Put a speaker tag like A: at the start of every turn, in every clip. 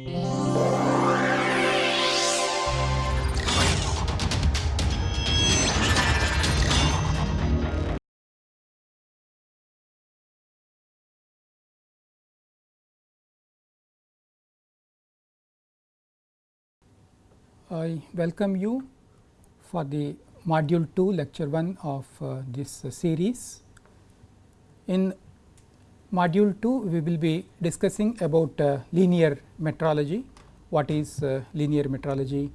A: I welcome you for the module 2 lecture 1 of uh, this uh, series. In module 2 we will be discussing about uh, linear metrology, what is uh, linear metrology,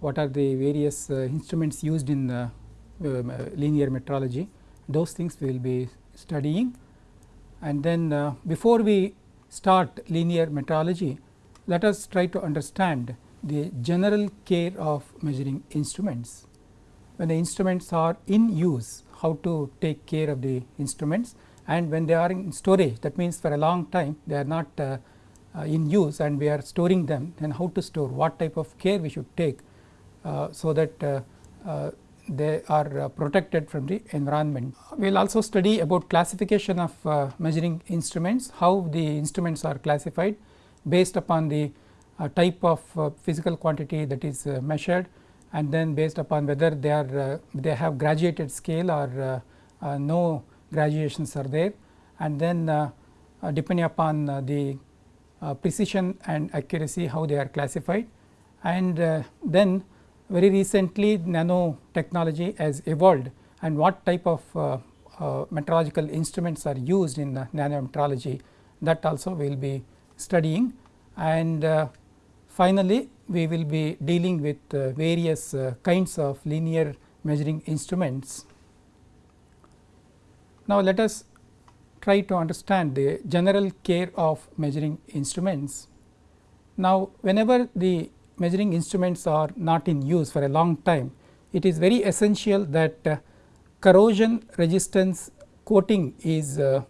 A: what are the various uh, instruments used in um, linear metrology, those things we will be studying. And then before we start linear metrology, let us try to understand the general care of measuring instruments. When the instruments are in use, how to take care of the instruments and when they are in storage that means for a long time they are not uh, uh, in use and we are storing them then how to store what type of care we should take uh, so that uh, uh, they are protected from the environment. We will also study about classification of measuring instruments, how the instruments are classified based upon the type of physical quantity that is measured and then based upon whether they are they have graduated scale or no graduations are there and then depending upon the precision and accuracy how they are classified. And then very recently nanotechnology has evolved. And what type of uh, uh, metrological instruments are used in uh, nanometrology that also we will be studying. And Finally, we will be dealing with uh, various uh, kinds of linear measuring instruments. Now, let us try to understand the general care of measuring instruments. Now, whenever the measuring instruments are not in use for a long time, it is very essential that uh, corrosion resistance coating is uh,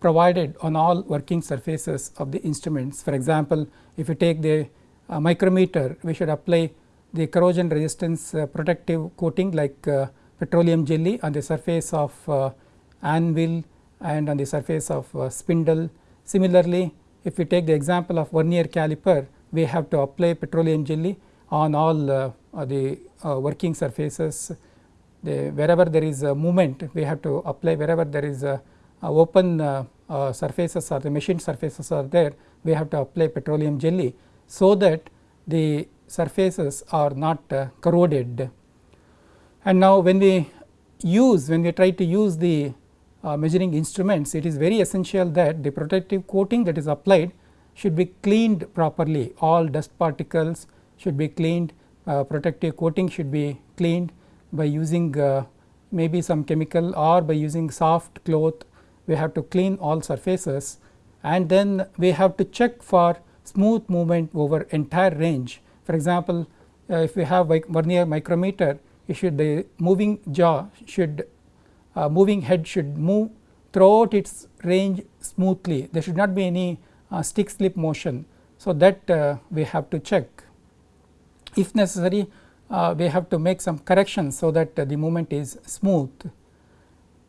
A: provided on all working surfaces of the instruments. For example, if you take the uh, micrometer we should apply the corrosion resistance uh, protective coating like uh, petroleum jelly on the surface of anvil and on the surface of spindle. Similarly, if we take the example of vernier caliper we have to apply petroleum jelly on all the working surfaces the wherever there is a movement we have to apply wherever there is a, a open uh, uh, surfaces or the machine surfaces are there we have to apply petroleum jelly so that the surfaces are not uh, corroded. And now when we use when we try to use the uh, measuring instruments it is very essential that the protective coating that is applied should be cleaned properly all dust particles should be cleaned uh, protective coating should be cleaned by using uh, maybe some chemical or by using soft cloth we have to clean all surfaces and then we have to check for smooth movement over entire range. For example, uh, if we have vernier micrometer it should the moving jaw should uh, moving head should move throughout its range smoothly there should not be any uh, stick slip motion. So, that uh, we have to check if necessary uh, we have to make some corrections so that uh, the movement is smooth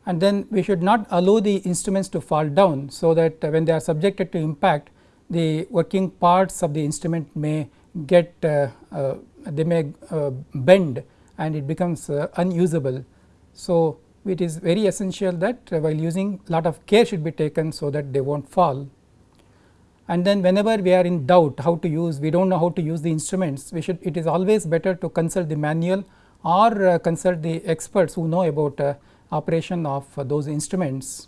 A: and then we should not allow the instruments to fall down. So, that when they are subjected to impact the working parts of the instrument may get uh, uh, they may uh, bend and it becomes unusable. So, it is very essential that while using lot of care should be taken so that they will not fall. And then whenever we are in doubt how to use we do not know how to use the instruments we should it is always better to consult the manual or uh, consult the experts who know about uh, operation of uh, those instruments.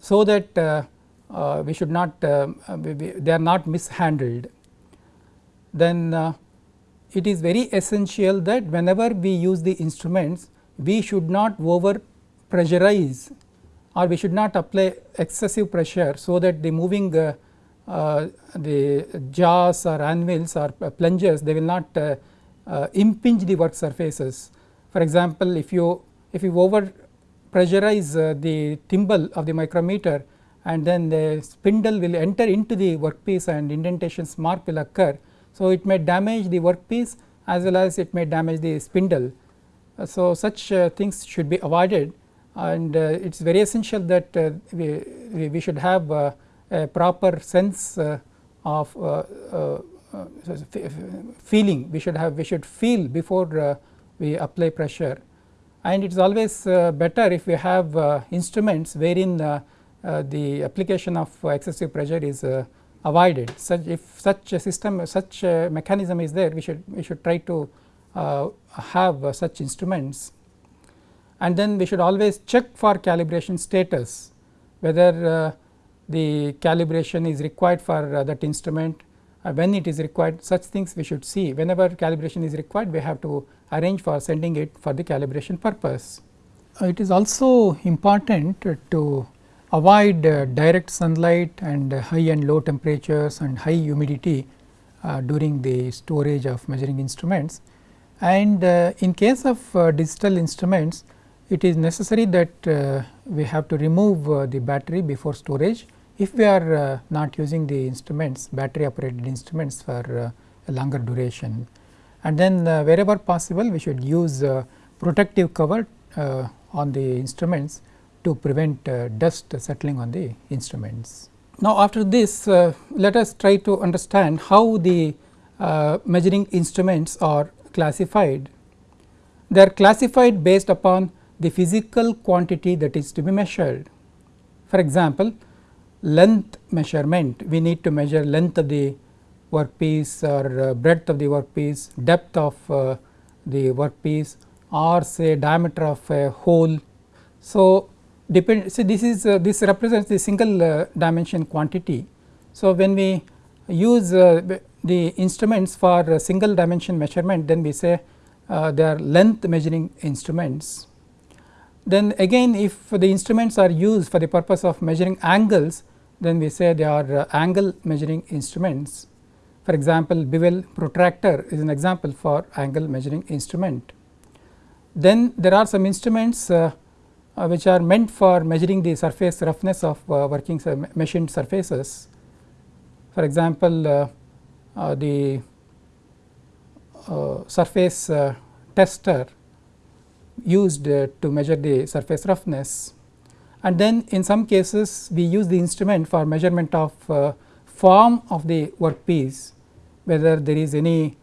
A: So that uh, we should not uh, they are not mishandled then uh, it is very essential that whenever we use the instruments we should not over pressurize or we should not apply excessive pressure so that the moving uh, uh, the jaws or anvils or plungers they will not uh, impinge the work surfaces. For example, if you if you over pressurize the thimble of the micrometer and then the spindle will enter into the workpiece and indentations mark will occur. So, it may damage the workpiece as well as it may damage the spindle. Uh, so, such uh, things should be avoided. And uh, it is very essential that uh, we, we should have uh, a proper sense uh, of feeling we should have we should feel before we apply pressure. And it is always better if we have instruments wherein the application of excessive pressure is avoided. Such if such a system such a mechanism is there we should we should try to have such instruments. And then we should always check for calibration status whether the calibration is required for uh, that instrument. Uh, when it is required such things we should see. Whenever calibration is required we have to arrange for sending it for the calibration purpose. Uh, it is also important to avoid uh, direct sunlight and high and low temperatures and high humidity uh, during the storage of measuring instruments and uh, in case of digital instruments it is necessary that we have to remove the battery before storage if we are uh, not using the instruments battery operated instruments for uh, a longer duration and then uh, wherever possible we should use uh, protective cover uh, on the instruments to prevent uh, dust settling on the instruments. Now, after this let us try to understand how the measuring instruments are classified. They are classified based upon the physical quantity that is to be measured. For example, length measurement we need to measure length of the workpiece or uh, breadth of the workpiece, depth of uh, the workpiece or say diameter of a hole. So, depend see this is uh, this represents the single uh, dimension quantity. So, when we use uh, the instruments for single dimension measurement then we say uh, they are length measuring instruments. Then again if the instruments are used for the purpose of measuring angles then we say they are uh, angle measuring instruments. For example, bevel protractor is an example for angle measuring instrument. Then there are some instruments uh, uh, which are meant for measuring the surface roughness of uh, working machined surfaces. For example, uh, the surface tester used to measure the surface roughness and then in some cases we use the instrument for measurement of uh, form of the workpiece whether there is any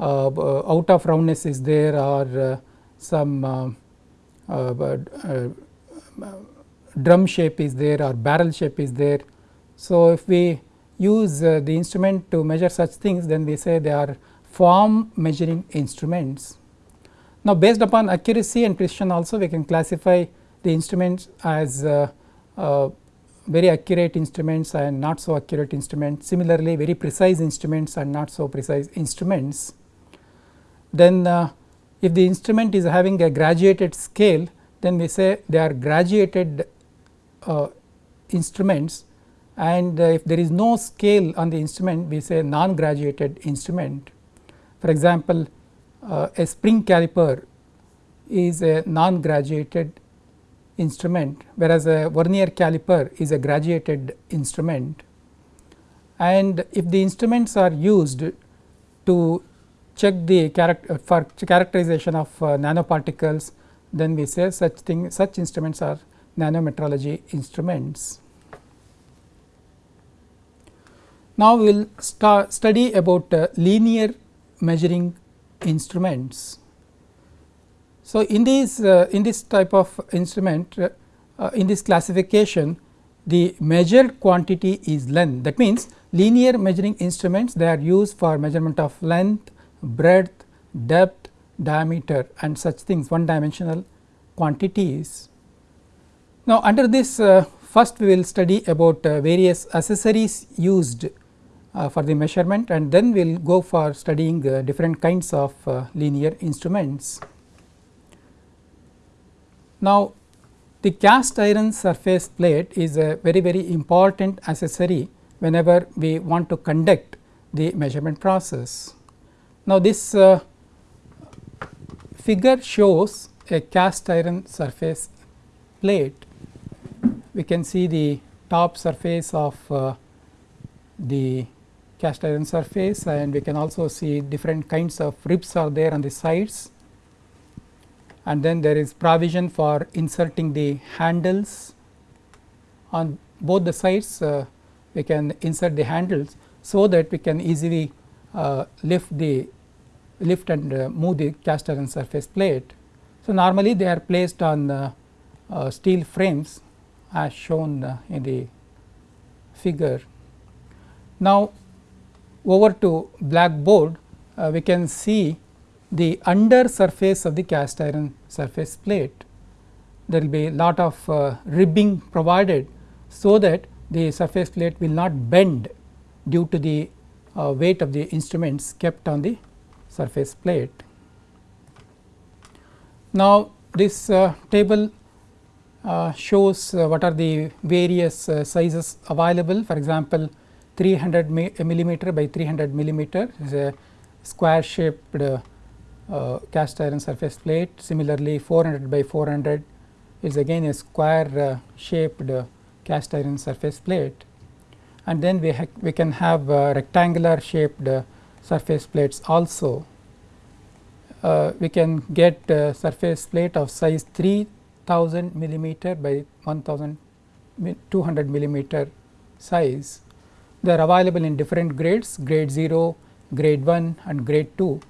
A: uh, uh out of roundness is there or uh, some uh, uh, drum shape is there or barrel shape is there. So, if we use the instrument to measure such things then we say they are form measuring instruments. Now, based upon accuracy and precision also we can classify the instruments as uh, uh, very accurate instruments and not so accurate instruments. Similarly, very precise instruments and not so precise instruments. Then uh, if the instrument is having a graduated scale then we say they are graduated uh, instruments and uh, if there is no scale on the instrument we say non graduated instrument. For example, uh, a spring caliper is a non graduated instrument whereas a vernier caliper is a graduated instrument and if the instruments are used to check the character for characterization of uh, nanoparticles then we say such thing such instruments are nanometrology instruments. Now, we will study about uh, linear measuring instruments. So, in these uh, in this type of instrument uh, uh, in this classification the measured quantity is length that means linear measuring instruments they are used for measurement of length, breadth, depth, diameter and such things one dimensional quantities. Now, under this uh, first we will study about uh, various accessories used uh, for the measurement and then we will go for studying different kinds of linear instruments. Now, the cast iron surface plate is a very very important accessory whenever we want to conduct the measurement process. Now, this uh, figure shows a cast iron surface plate. We can see the top surface of uh, the cast iron surface and we can also see different kinds of ribs are there on the sides and then there is provision for inserting the handles on both the sides uh, we can insert the handles so that we can easily uh, lift the lift and uh, move the cast iron surface plate. So, normally they are placed on uh, uh, steel frames as shown uh, in the figure. Now, over to blackboard uh, we can see the under surface of the cast iron surface plate. There will be a lot of uh, ribbing provided, so that the surface plate will not bend due to the uh, weight of the instruments kept on the surface plate. Now, this uh, table uh, shows uh, what are the various sizes available for example, 300 millimeter by 300 millimeter is a square shaped uh, uh, cast iron surface plate. Similarly, 400 by 400 is again a square shaped cast iron surface plate and then we, we can have rectangular shaped surface plates also. Uh, we can get surface plate of size 3000 millimeter by 1200 millimeter size. They are available in different grades, grade 0, grade 1 and grade 2.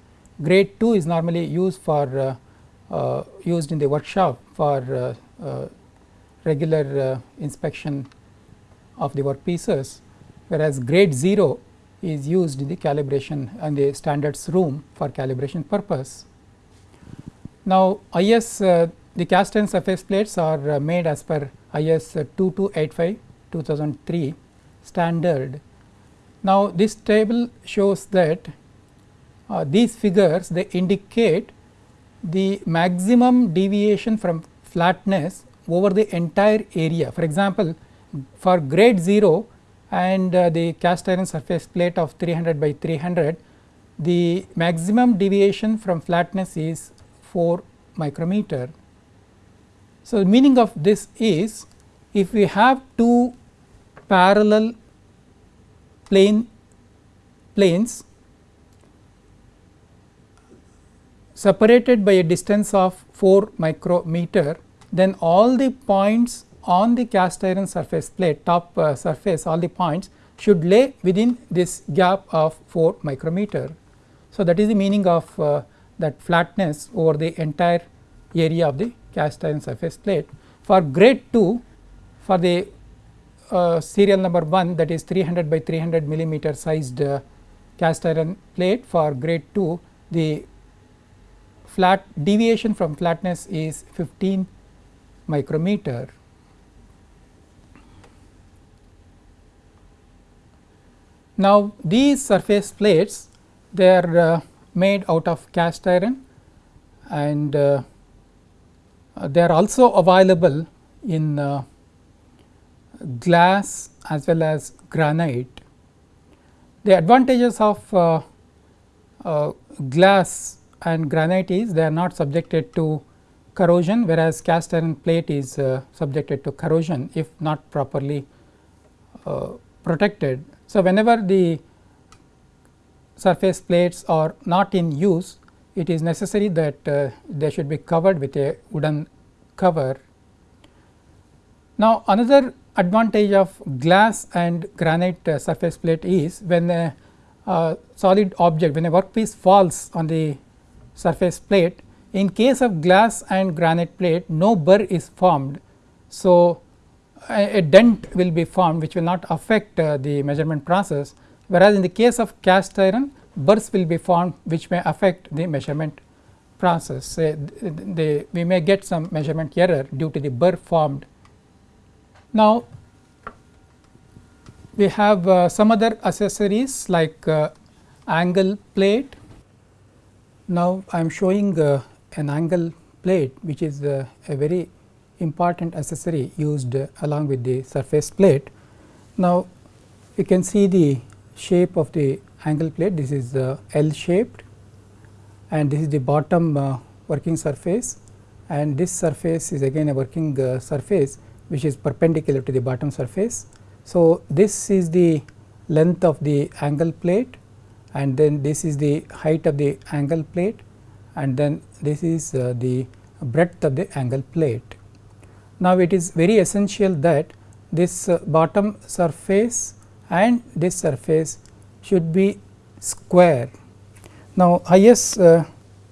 A: Grade 2 is normally used for uh, uh, used in the workshop for uh, regular inspection of the work pieces, whereas grade 0 is used in the calibration and the standards room for calibration purpose. Now, IS uh, the cast iron surface plates are uh, made as per IS 2285 2003 standard. Now, this table shows that uh, these figures they indicate the maximum deviation from flatness over the entire area. For example, for grade 0 and uh, the cast iron surface plate of 300 by 300, the maximum deviation from flatness is 4 micrometer. So, the meaning of this is if we have two parallel plane planes separated by a distance of 4 micrometer, then all the points on the cast iron surface plate top uh, surface all the points should lay within this gap of 4 micrometer. So, that is the meaning of uh, that flatness over the entire area of the cast iron surface plate. For grade 2 for the uh, serial number 1 that is 300 by 300 millimeter sized uh, cast iron plate for grade 2 the flat deviation from flatness is 15 micrometer. Now, these surface plates they are uh, made out of cast iron and uh, they are also available in uh, glass as well as granite. The advantages of uh, uh, glass and granite is they are not subjected to corrosion whereas cast iron plate is uh, subjected to corrosion if not properly uh, protected. So, whenever the surface plates are not in use it is necessary that uh, they should be covered with a wooden cover. Now, another advantage of glass and granite uh, surface plate is when a uh, solid object when a workpiece falls on the surface plate in case of glass and granite plate no burr is formed. So, a, a dent will be formed which will not affect uh, the measurement process whereas in the case of cast iron burrs will be formed which may affect the measurement process. Uh, the, we may get some measurement error due to the burr formed. Now, we have uh, some other accessories like uh, angle plate. Now, I am showing uh, an angle plate which is uh, a very important accessory used uh, along with the surface plate. Now, you can see the shape of the angle plate this is uh, L shaped and this is the bottom working surface and this surface is again a working surface which is perpendicular to the bottom surface. So, this is the length of the angle plate and then this is the height of the angle plate and then this is uh, the breadth of the angle plate. Now, it is very essential that this uh, bottom surface and this surface should be square. Now, IS uh,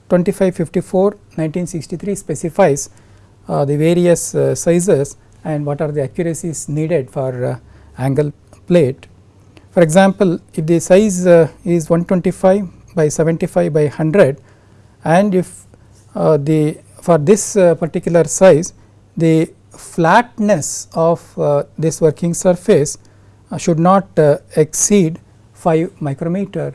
A: 2554 1963 specifies uh, the various uh, sizes and what are the accuracies needed for uh, angle plate. For example, if the size uh, is 125 by 75 by 100 and if uh, the for this particular size the flatness of uh, this working surface uh, should not uh, exceed 5 micrometer.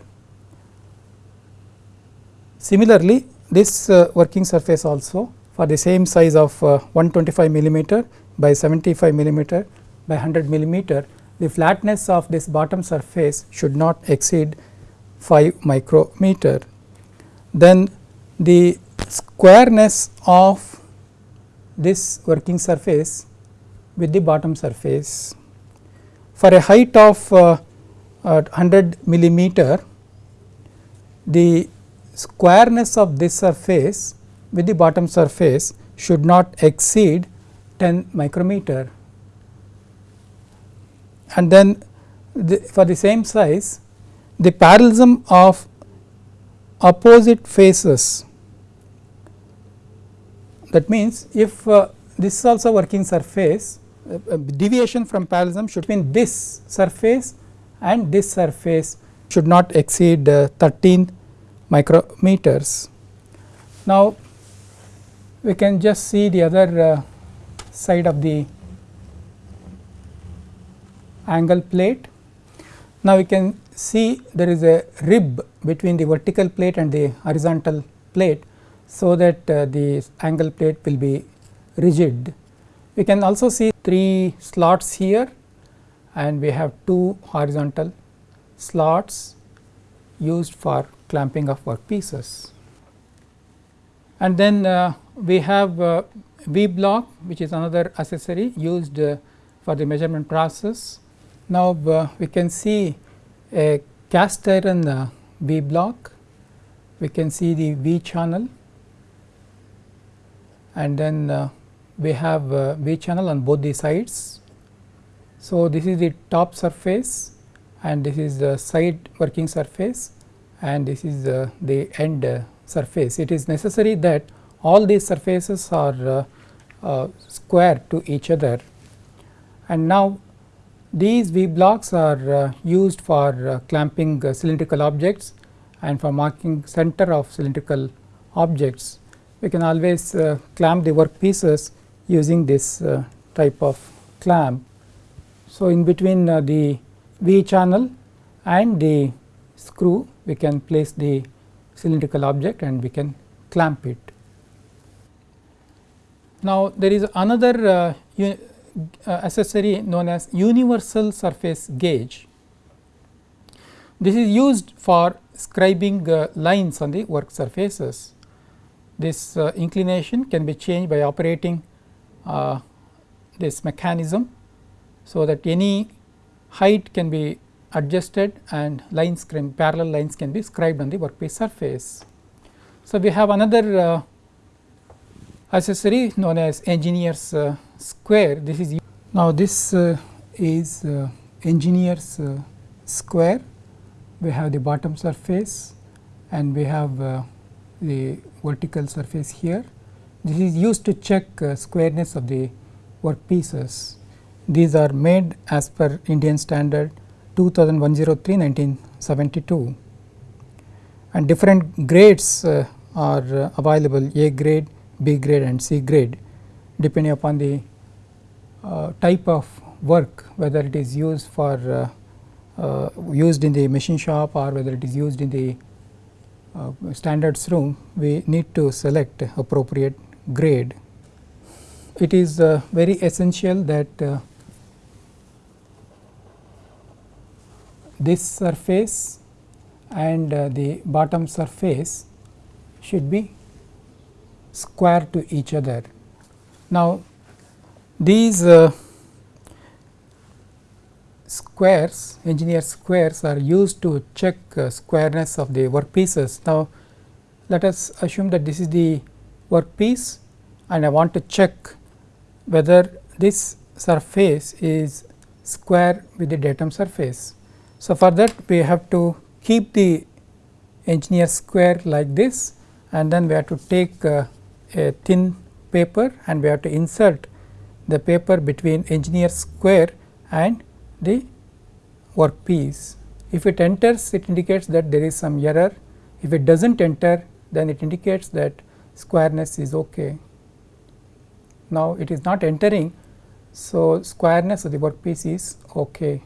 A: Similarly, this working surface also for the same size of 125 millimeter by 75 millimeter by 100 millimeter the flatness of this bottom surface should not exceed 5 micrometer. Then the squareness of this working surface with the bottom surface. For a height of uh, 100 millimeter, the squareness of this surface with the bottom surface should not exceed 10 micrometer. And then the, for the same size, the parallelism of opposite faces that means, if uh, this is also working surface uh, deviation from parallelism should mean this surface and this surface should not exceed uh, 13 micrometers. Now, we can just see the other uh, side of the angle plate. Now, we can see there is a rib between the vertical plate and the horizontal plate so that uh, the angle plate will be rigid. We can also see three slots here and we have two horizontal slots used for clamping of workpieces. And then uh, we have uh, V block which is another accessory used uh, for the measurement process. Now, uh, we can see a cast iron uh, V block, we can see the V channel and then uh, we have uh, V channel on both the sides. So, this is the top surface and this is the side working surface and this is uh, the end surface. It is necessary that all these surfaces are uh, uh, square to each other and now these V blocks are used for clamping cylindrical objects and for marking center of cylindrical objects we can always uh, clamp the work pieces using this uh, type of clamp. So, in between uh, the V channel and the screw we can place the cylindrical object and we can clamp it. Now, there is another uh, uh, accessory known as universal surface gauge. This is used for scribing uh, lines on the work surfaces. This uh, inclination can be changed by operating uh, this mechanism. So, that any height can be adjusted and lines parallel lines can be scribed on the workpiece surface. So, we have another uh, accessory known as engineer's uh, square. This is now this uh, is uh, engineer's uh, square. We have the bottom surface and we have uh, the vertical surface here. This is used to check uh, squareness of the work pieces. These are made as per Indian standard 2103 1972 and different grades are available A grade, B grade and C grade depending upon the uh, type of work whether it is used for uh, uh, used in the machine shop or whether it is used in the uh, standards room we need to select appropriate grade. It is uh, very essential that this surface and the bottom surface should be square to each other. Now, these uh, squares engineer squares are used to check uh, squareness of the workpieces. Now, let us assume that this is the workpiece and I want to check whether this surface is square with the datum surface. So, for that we have to keep the engineer square like this and then we have to take uh, a thin paper and we have to insert the paper between engineer square and the workpiece. If it enters it indicates that there is some error, if it does not enter then it indicates that squareness is ok. Now, it is not entering, so squareness of the workpiece is ok.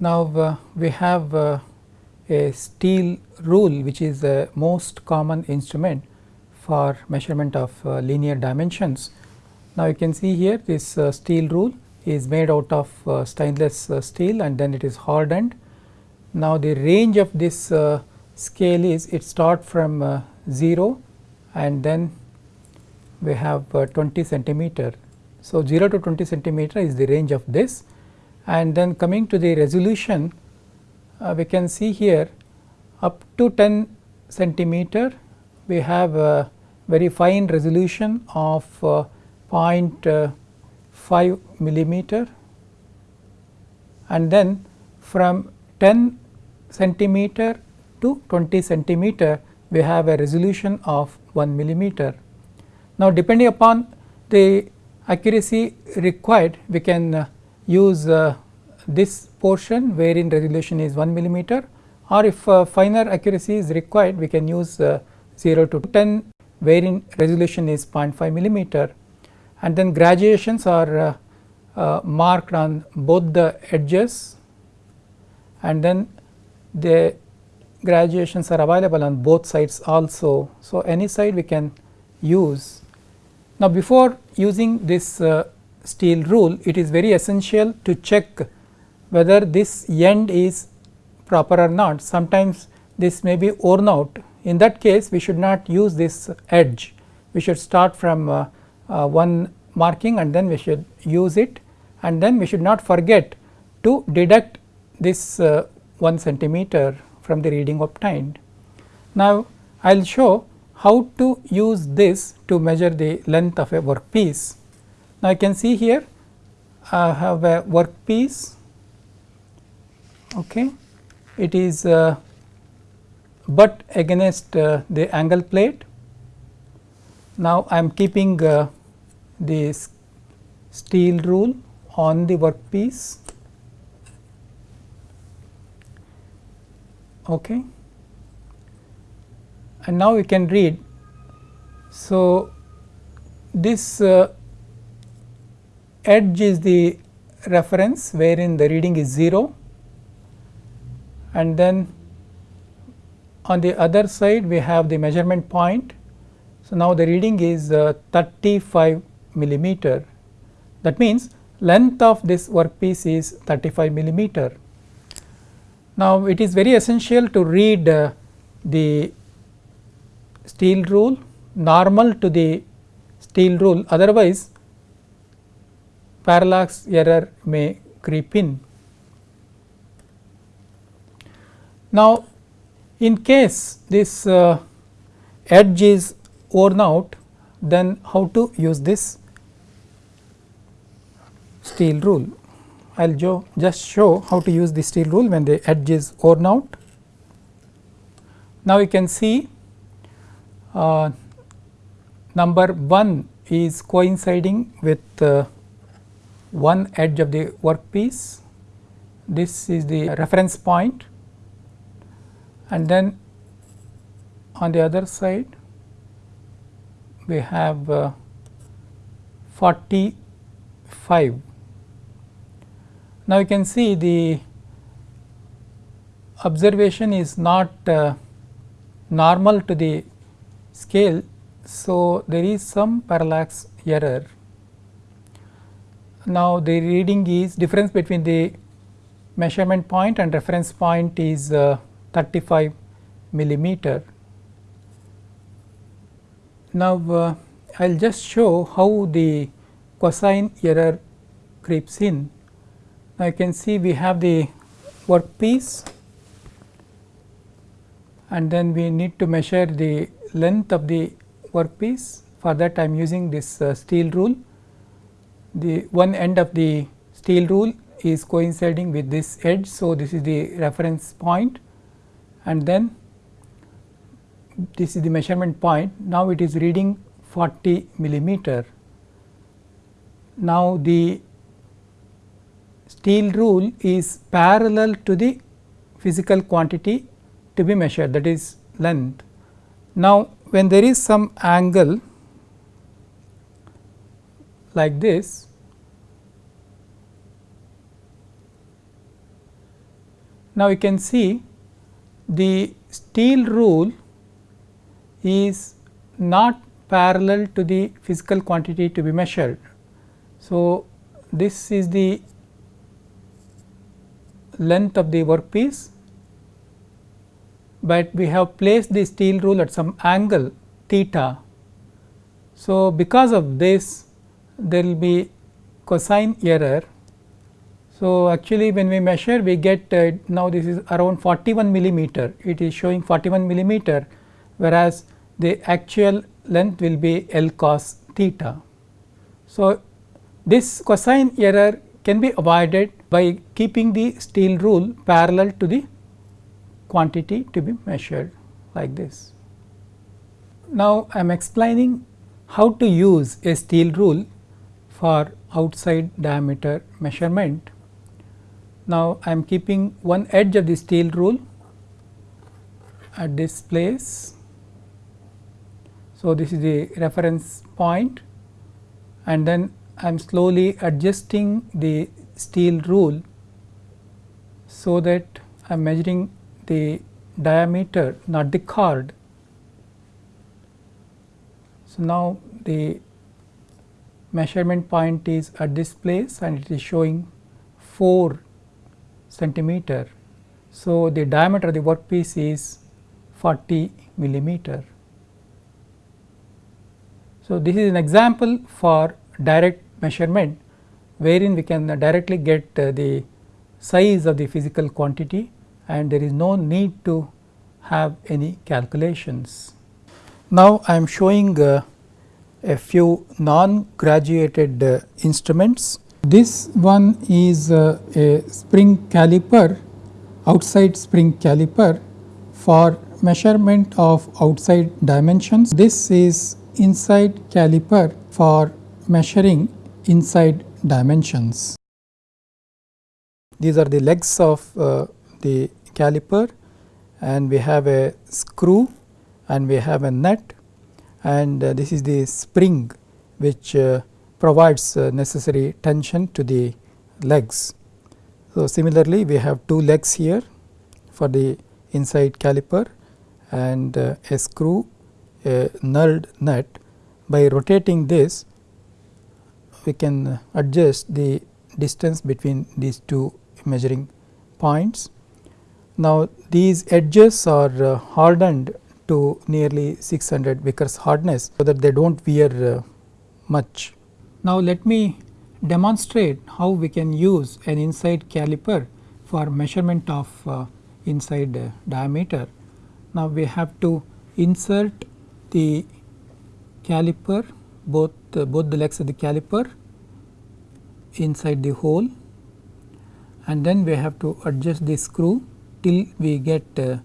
A: Now, uh, we have uh, a steel rule which is the most common instrument for measurement of uh, linear dimensions. Now, you can see here this uh, steel rule is made out of uh, stainless uh, steel and then it is hardened. Now, the range of this uh, scale is it start from uh, 0 and then we have 20 centimeter. So, 0 to 20 centimeter is the range of this and then coming to the resolution we can see here up to 10 centimeter we have a very fine resolution of uh, 0.5 millimeter and then from 10 centimeter to 20 centimeter we have a resolution of 1 millimeter. Now, depending upon the accuracy required we can uh, use uh, this portion wherein resolution is 1 millimeter or if uh, finer accuracy is required we can use uh, 0 to 10 wherein resolution is 0.5 millimeter and then graduations are uh, uh, marked on both the edges and then the graduations are available on both sides also. So, any side we can use. Now, before using this uh, steel rule it is very essential to check whether this end is proper or not. Sometimes this may be worn out in that case we should not use this edge, we should start from uh, uh, one marking and then we should use it and then we should not forget to deduct this uh, 1 centimeter from the reading obtained. Now, I will show how to use this to measure the length of a workpiece. Now, I can see here I have a workpiece, okay. it is uh, but against uh, the angle plate. Now, I am keeping uh, this steel rule on the workpiece. Okay. And now we can read. So, this uh, edge is the reference wherein the reading is 0 and then on the other side we have the measurement point. So, now the reading is uh, 35 millimeter that means length of this workpiece is 35 millimeter. Now, it is very essential to read uh, the steel rule normal to the steel rule otherwise parallax error may creep in. Now, in case this uh, edge is worn out then how to use this steel rule. I will just show how to use the steel rule when the edge is worn out. Now, you can see uh, number 1 is coinciding with uh, one edge of the workpiece. This is the reference point and then on the other side we have uh, 45. Now, you can see the observation is not uh, normal to the scale. So, there is some parallax error. Now, the reading is difference between the measurement point and reference point is uh, 35 millimeter. Now, uh, I will just show how the cosine error creeps in. Now, you can see we have the workpiece and then we need to measure the length of the workpiece for that I am using this uh, steel rule the one end of the steel rule is coinciding with this edge. So, this is the reference point and then this is the measurement point. Now, it is reading 40 millimeter. Now, the steel rule is parallel to the physical quantity to be measured that is length. Now, when there is some angle like this, now you can see the steel rule is not parallel to the physical quantity to be measured. So, this is the length of the workpiece, but we have placed the steel rule at some angle theta. So, because of this there will be cosine error. So, actually when we measure we get uh, now this is around 41 millimeter, it is showing 41 millimeter whereas the actual length will be L cos theta. So, this cosine error can be avoided by keeping the steel rule parallel to the quantity to be measured like this. Now, I am explaining how to use a steel rule for outside diameter measurement. Now, I am keeping one edge of the steel rule at this place so, this is the reference point and then I am slowly adjusting the steel rule so that I am measuring the diameter not the chord. So, now the measurement point is at this place and it is showing 4 centimeter. So, the diameter of the workpiece is 40 millimeter. So, this is an example for direct measurement wherein we can directly get uh, the size of the physical quantity and there is no need to have any calculations. Now, I am showing uh, a few non graduated uh, instruments. This one is uh, a spring caliper outside spring caliper for measurement of outside dimensions. This is inside caliper for measuring inside dimensions. These are the legs of uh, the caliper and we have a screw and we have a nut and uh, this is the spring which uh, provides uh, necessary tension to the legs. So, similarly, we have two legs here for the inside caliper and uh, a screw a knurled nut by rotating this we can adjust the distance between these two measuring points. Now, these edges are uh, hardened to nearly 600 Vickers hardness, so that they do not wear uh, much. Now, let me demonstrate how we can use an inside caliper for measurement of uh, inside uh, diameter. Now, we have to insert the caliper both uh, both the legs of the caliper inside the hole and then we have to adjust the screw till we get uh,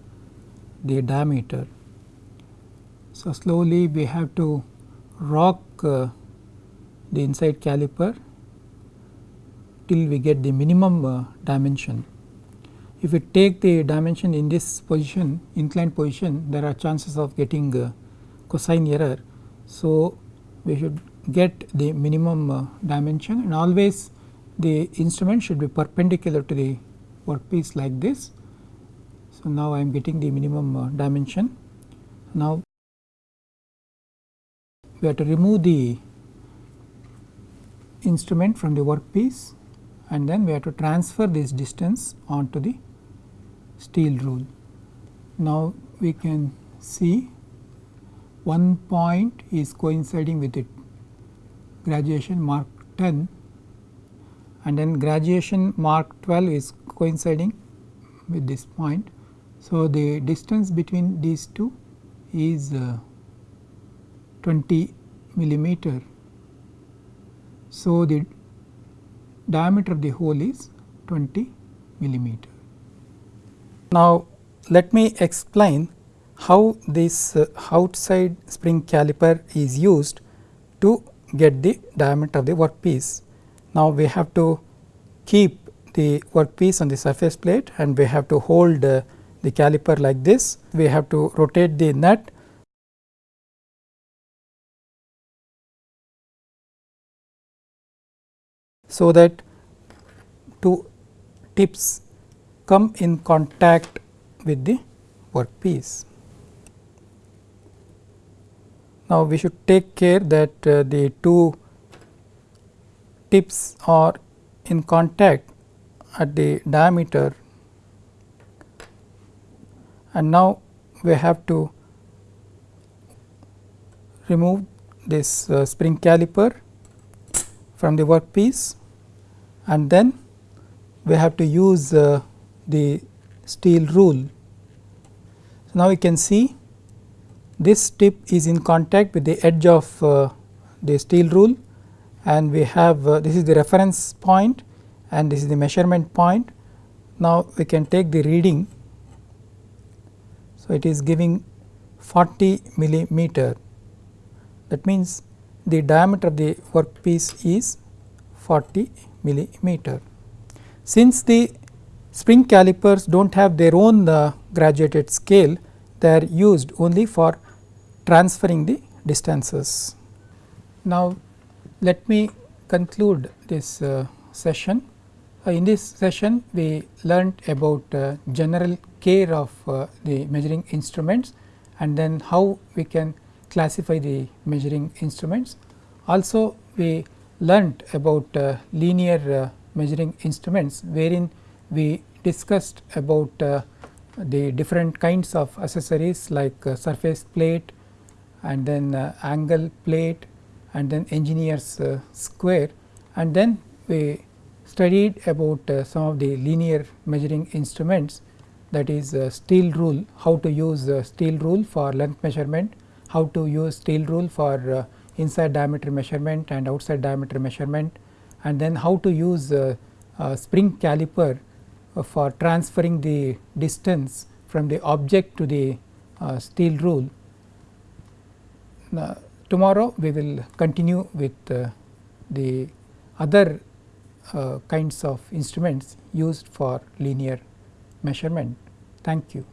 A: the diameter. So, slowly we have to rock uh, the inside caliper till we get the minimum uh, dimension. If we take the dimension in this position inclined position there are chances of getting uh, cosine error. So, we should get the minimum uh, dimension and always the instrument should be perpendicular to the workpiece like this. So, now I am getting the minimum uh, dimension. Now, we have to remove the instrument from the workpiece and then we have to transfer this distance onto the steel rule. Now, we can see one point is coinciding with it graduation mark 10 and then graduation mark 12 is coinciding with this point. So, the distance between these two is uh, 20 millimeter. So, the diameter of the hole is 20 millimeter. Now, let me explain how this uh, outside spring caliper is used to get the diameter of the workpiece. Now, we have to keep the workpiece on the surface plate and we have to hold uh, the caliper like this. We have to rotate the nut so that two tips come in contact with the workpiece. Now, we should take care that uh, the two tips are in contact at the diameter and now we have to remove this uh, spring caliper from the workpiece and then we have to use uh, the steel rule. So, now we can see this tip is in contact with the edge of uh, the steel rule and we have uh, this is the reference point and this is the measurement point. Now, we can take the reading. So, it is giving 40 millimeter that means the diameter of the workpiece is 40 millimeter. Since the spring calipers do not have their own uh, graduated scale, they are used only for transferring the distances. Now, let me conclude this uh, session. Uh, in this session, we learnt about uh, general care of uh, the measuring instruments and then how we can classify the measuring instruments. Also, we learnt about uh, linear uh, measuring instruments wherein we discussed about the different kinds of accessories like surface plate and then angle plate and then engineer's square. And then we studied about uh, some of the linear measuring instruments that is uh, steel rule, how to use uh, steel rule for length measurement, how to use steel rule for uh, inside diameter measurement and outside diameter measurement and then how to use uh, uh, spring caliper for transferring the distance from the object to the steel rule. Now, tomorrow we will continue with the other uh, kinds of instruments used for linear measurement. Thank you.